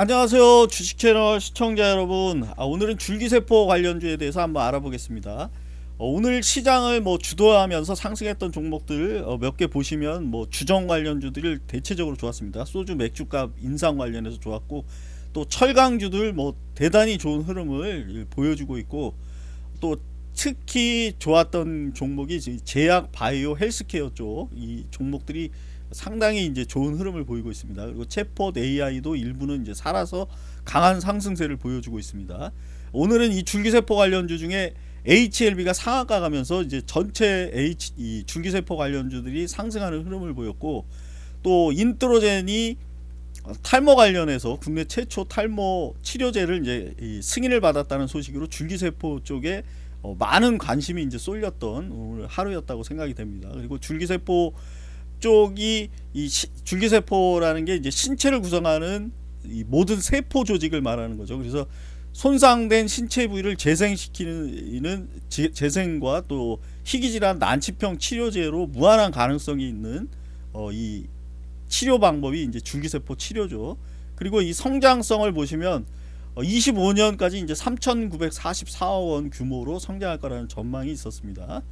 안녕하세요. 주식채널 시청자 여러분. 아, 오늘은 줄기세포 관련주에 대해서 한번 알아보겠습니다. 어, 오늘 시장을 뭐 주도하면서 상승했던 종목들 어, 몇개 보시면 뭐 주정 관련주들 대체적으로 좋았습니다. 소주 맥주값 인상 관련해서 좋았고 또 철강주들 뭐 대단히 좋은 흐름을 보여주고 있고 또 특히 좋았던 종목이 제약 바이오 헬스케어 쪽 이 종목들이 상당히 이제 좋은 흐름을 보이고 있습니다. 그리고 챗봇 AI도 일부는 이제 살아서 강한 상승세를 보여주고 있습니다. 오늘은 이 줄기세포 관련주 중에 HLB가 상한가 가면서 이제 전체 H 이 줄기세포 관련주들이 상승하는 흐름을 보였고 또 안트로젠이 탈모 관련해서 국내 최초 탈모 치료제를 이제 승인을 받았다는 소식으로 줄기세포 쪽에 어 많은 관심이 이제 쏠렸던 오늘 하루였다고 생각이 됩니다. 그리고 줄기세포 쪽이 이 시, 줄기세포라는 게 이제 신체를 구성하는 이 모든 세포 조직을 말하는 거죠. 그래서 손상된 신체 부위를 재생시키는 재생과 또 희귀질환 난치병 치료제로 무한한 가능성이 있는 어, 이 치료 방법이 이제 줄기세포 치료죠. 그리고 이 성장성을 보시면 어, 25년까지 이제 3,944억 원 규모로 성장할 거라는 전망이 있었습니다.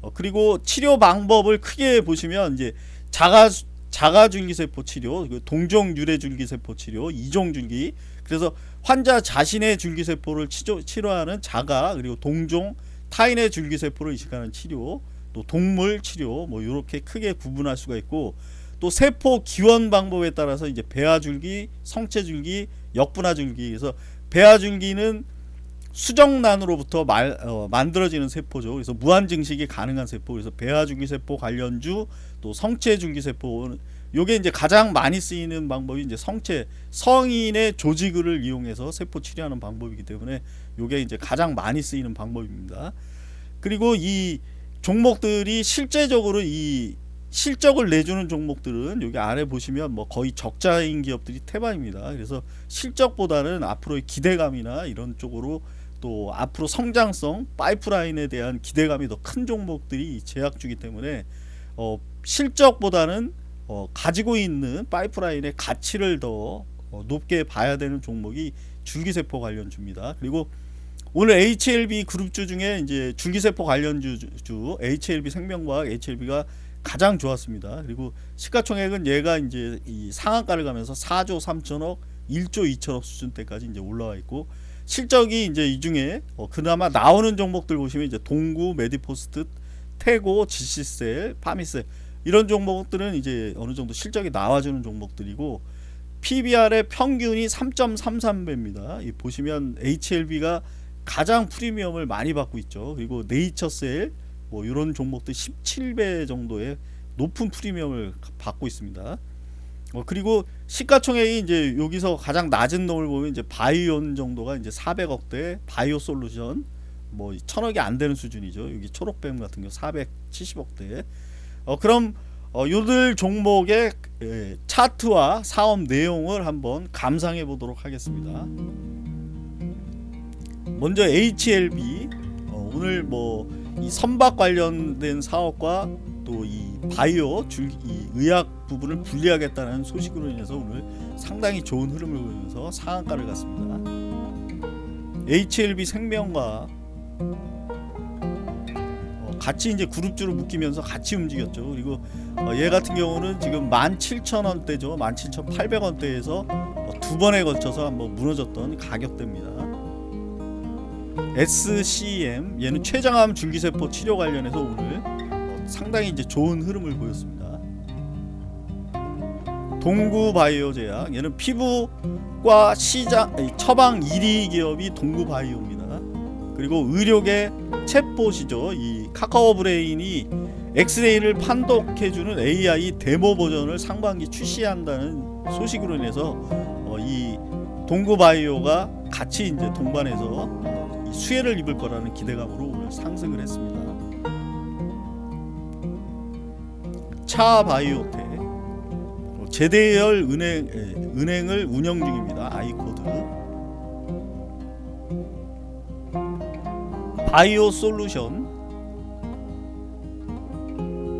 어, 그리고 치료 방법을 크게 보시면 이제 자가 자가줄기세포 치료, 동종 유래줄기세포 치료, 이종줄기. 그래서 환자 자신의 줄기세포를 치료, 치료하는 자가 그리고 동종 타인의 줄기세포를 이식하는 치료, 또 동물 치료 뭐 이렇게 크게 구분할 수가 있고 또 세포 기원 방법에 따라서 이제 배아줄기, 성체줄기, 역분화 줄기. 그래서 배아 줄기는 수정란으로부터 말, 어, 만들어지는 세포죠. 그래서 무한 증식이 가능한 세포. 그래서 배아 줄기 세포 관련주 또 성체 줄기 세포 요게 이제 가장 많이 쓰이는 방법이 이제 성체 성인의 조직을 이용해서 세포 치료하는 방법이기 때문에 요게 이제 가장 많이 쓰이는 방법입니다. 그리고 이 종목들이 실제적으로 이 실적을 내주는 종목들은 여기 아래 보시면 뭐 거의 적자인 기업들이 태반입니다. 그래서 실적보다는 앞으로의 기대감이나 이런 쪽으로 또 앞으로 성장성 파이프라인에 대한 기대감이 더 큰 종목들이 제약주기 때문에 어, 실적보다는 어, 가지고 있는 파이프라인의 가치를 더 어, 높게 봐야 되는 종목이 줄기세포 관련주입니다. 그리고 오늘 HLB 그룹주 중에 이제 줄기세포 관련주 주 HLB 생명과학 HLB가 가장 좋았습니다. 그리고 시가총액은 얘가 이제 이 상한가를 가면서 4조 3천억, 1조 2천억 수준대까지 이제 올라와 있고 실적이 이제 이 중에 어 그나마 나오는 종목들 보시면 이제 동구, 메디포스트, 테고, 지씨셀, 파미셀 이런 종목들은 이제 어느 정도 실적이 나와주는 종목들이고 PBR의 평균이 3.33배입니다. 이 보시면 HLB가 가장 프리미엄을 많이 받고 있죠. 그리고 네이처셀 뭐 이런 종목들 17배 정도의 높은 프리미엄을 받고 있습니다. 어, 그리고 시가총액이 이제 여기서 가장 낮은 놈을 보면 이제 바이온 정도가 이제 400억대 바이오 솔루션 뭐 천억이 안 되는 수준이죠. 여기 초록뱀 같은 경우 470억대. 어 그럼 어 요들 종목의 예, 차트와 사업 내용을 한번 감상해 보도록 하겠습니다. 먼저 HLB 어 오늘 뭐 이 선박 관련된 사업과 또 이 바이오 줄, 이 의학 부분을 분리하겠다는 소식으로 인해서 오늘 상당히 좋은 흐름을 보면서 상한가를 갔습니다. HLB 생명과 어, 같이 이제 그룹주로 묶이면서 같이 움직였죠. 그리고 어, 얘 같은 경우는 지금 17,000원대죠. 17,800원대에서 어, 두 번에 걸쳐서 한번 무너졌던 가격대입니다. SCM 얘는 췌장암 줄기세포 치료 관련해서 오늘 상당히 이제 좋은 흐름을 보였습니다. 동구바이오제약 얘는 피부과 시장 처방 1위 기업이 동구바이오입니다. 그리고 의료계 챗봇이죠. 이 카카오 브레인이 엑스레이를 판독해주는 AI 데모 버전을 상반기 출시한다는 소식으로 인해서 어, 이 동구바이오가 같이 이제 동반해서 수혜를 입을 거라는 기대감으로 오늘 상승을 했습니다. 차바이오텍 어, 제대열 은행 은행을 운영 중입니다. 아이코드 바이오 솔루션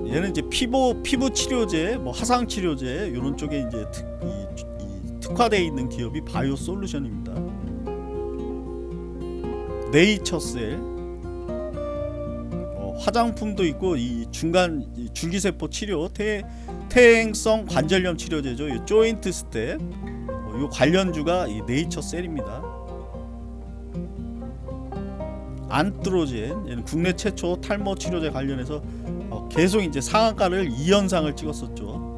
얘는 이제 피부 피부 치료제, 뭐 화상 치료제 이런 쪽에 이제 특, 이, 이 특화되어 있는 기업이 바이오솔루션입니다. 네이처셀 어, 화장품도 있고 이 중간 이 줄기세포 치료 태, 퇴행성 관절염 치료제죠. 이 조인트스템 어, 요 관련주가 이 네이처셀입니다. 안트로젠 얘는 국내 최초 탈모 치료제 관련해서 어, 계속 이제 상한가를 2연상을 찍었었죠.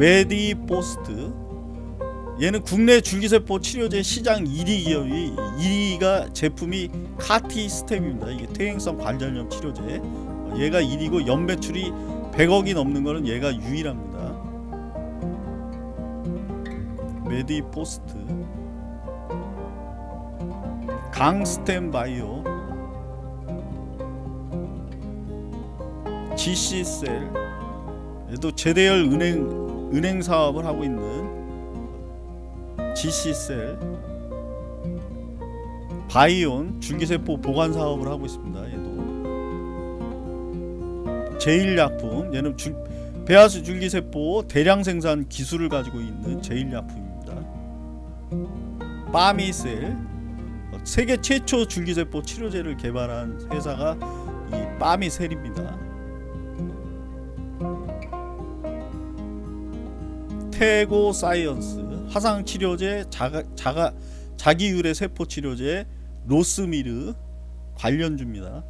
메디포스트 얘는 국내 줄기세포 치료제 시장 1위 기업이 1위가 제품이 카티스템입니다. 이게 퇴행성 관절염 치료제. 어, 얘가 1위고 연매출이 100억이 넘는 거는 얘가 유일합니다. 메디포스트 강스템 바이오 GC셀 얘도 제대열 은행 은행 사업을 하고 있는 GC셀 바이온 줄기세포 보관 사업을 하고 있습니다. 얘도 제일약품 얘는 줄, 배아수 줄기세포 대량 생산 기술을 가지고 있는 제일약품입니다. 빠미셀 어, 세계 최초 줄기세포 치료제를 개발한 회사가 이 파미셀입니다. 테고 사이언스 화상 치료제 자가, 자가 자기 유래 세포 치료제 로스미르 관련주입니다.